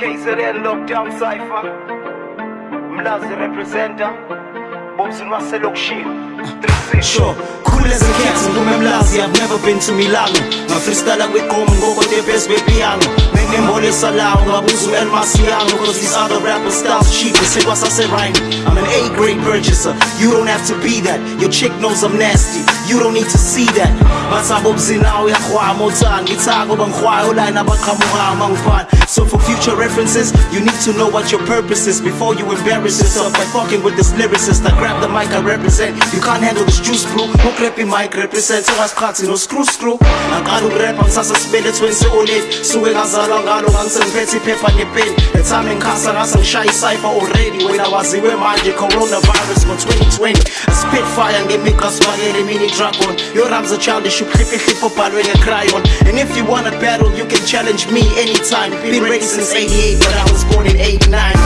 KZN Lockdown Cypher. Mlazi representer. Bobs waselokishini 36 Sure, cool as a cat, ngume mlazi I've never been to Milano Ngafreestyle kwiqomo ngokote best bepiano Nginembonisa lawo ngabuza u-El Masiano Cause these other rappers styles cheap. Isikwa sase-rhyme I'm an A-grade purchaser. You don't have to be that. Your chick knows I'm nasty. You don't need to see that. Mathabo bzinawo yakhwama uthanga Ngithanga uba ngikhwaya olayini abaqhamuka mangifana So for future references You need to know what your purpose is Before you embarrass yourself By fucking with this lyricist. I grab the mic I represent. You can't handle this juice bro. Ukrap mic represent? So Ungasikhathi no screw screw. Angaqala ukurapha ngisasa sibelethweni se-olate Suke ngazalwa ngalo ngangisengiphethe iphepha nepeni The time ngase ngishaya i-cypher already. Wena waziwe manje coronavirus ngo-2020 A spitfire ngemigqa sibakele mini dragon. Your rhymes are childish uhliphihliphi obhalwe nge-crayon And if you wanna battle you can challenge me anytime. Been ready since 88 but I was born in 89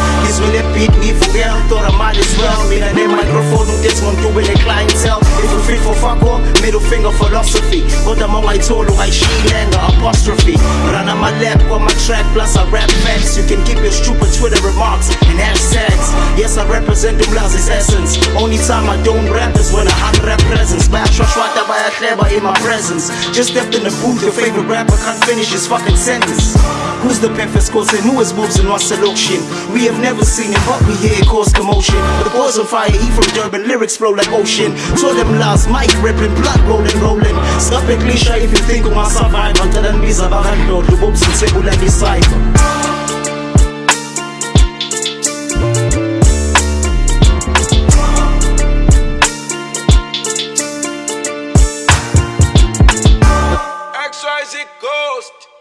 finger philosophy. Kodwa ma ungayithola ungayishiyilanga apostrophe. Run on my lap kwama-track plus I rap facts. You can keep your stupid Twitter remarks and hashtags Yes I represent the umlazi's essence Only time I don't rap is when I unwrap presents. Bayashwashwata bayahleba in my presence? Just stepped in the booth, your favorite rapper can't finish his fucking sentence Who's the Memphis causing and who is in our selection? We have never seen it, but we hear it cause commotion. The boys on fire, he from Durban, lyrics flow like ocean. Told them last, mic ripping, blood rolling, rolling. Stop it, cliche if you think of my survival. Tell them these are behind door, the whoops and table like a cypher. Ghost.